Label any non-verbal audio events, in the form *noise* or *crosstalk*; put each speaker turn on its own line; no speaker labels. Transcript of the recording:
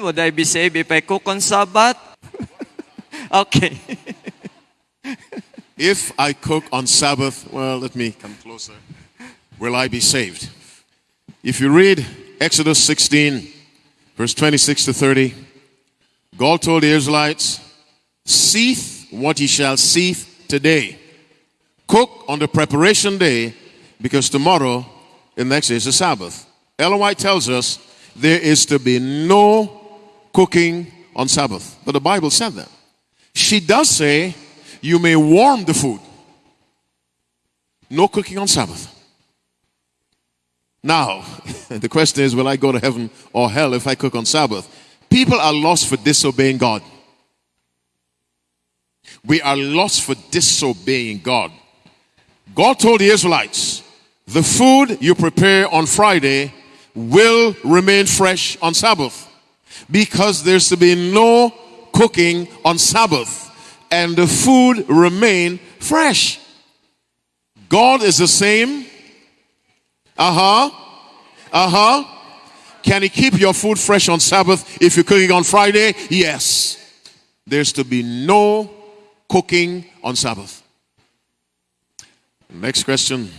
Would I be saved if I cook on Sabbath? okay. *laughs*
If I cook on Sabbath, well, let me come closer. Will I be saved? If you read Exodus 16, verse 26 to 30, God told the Israelites, Seeth what ye shall seeth today. Cook on the preparation day, because tomorrow, the next day, is the Sabbath. Ellen White tells us there is to be no cooking on Sabbath. But the Bible said that. She does say you may warm the food. No cooking on Sabbath. Now, *laughs* the question is will I go to heaven or hell if I cook on Sabbath? People are lost for disobeying God. We are lost for disobeying God. God told the Israelites, the food you prepare on Friday will remain fresh on Sabbath because there's to be no cooking on Sabbath and the food remain fresh. God is the same. Uh huh. Uh huh. Can He keep your food fresh on Sabbath if you're cooking on Friday? Yes. There's to be no cooking on Sabbath. Next question